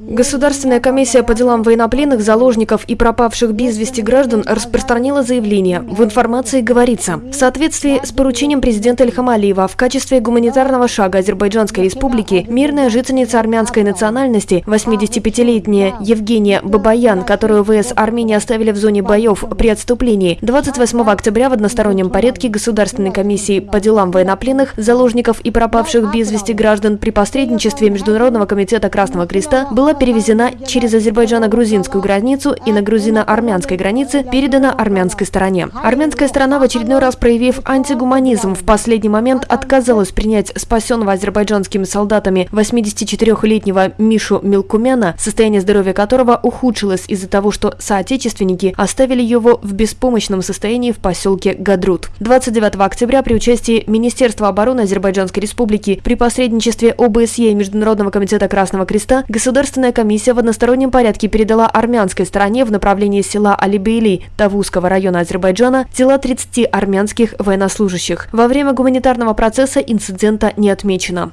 Государственная комиссия по делам военнопленных, заложников и пропавших без вести граждан распространила заявление. В информации говорится, в соответствии с поручением президента Ильхам Алиева в качестве гуманитарного шага Азербайджанской республики мирная жительница армянской национальности, 85-летняя Евгения Бабаян, которую ВС Армении оставили в зоне боев при отступлении, 28 октября в одностороннем порядке Государственной комиссии по делам военнопленных, заложников и пропавших без вести граждан при посредничестве Международного комитета Красного Креста была перевезена через азербайджано-грузинскую границу и на грузино-армянской границе передана армянской стороне. Армянская сторона в очередной раз, проявив антигуманизм, в последний момент отказалась принять спасенного азербайджанскими солдатами 84-летнего Мишу Милкумяна, состояние здоровья которого ухудшилось из-за того, что соотечественники оставили его в беспомощном состоянии в поселке Гадрут. 29 октября при участии Министерства обороны Азербайджанской республики при посредничестве ОБСЕ и Международного комитета Красного Креста государственная комиссия в одностороннем порядке передала армянской стороне в направлении села Алибейли Тавузского района Азербайджана тела 30 армянских военнослужащих. Во время гуманитарного процесса инцидента не отмечено.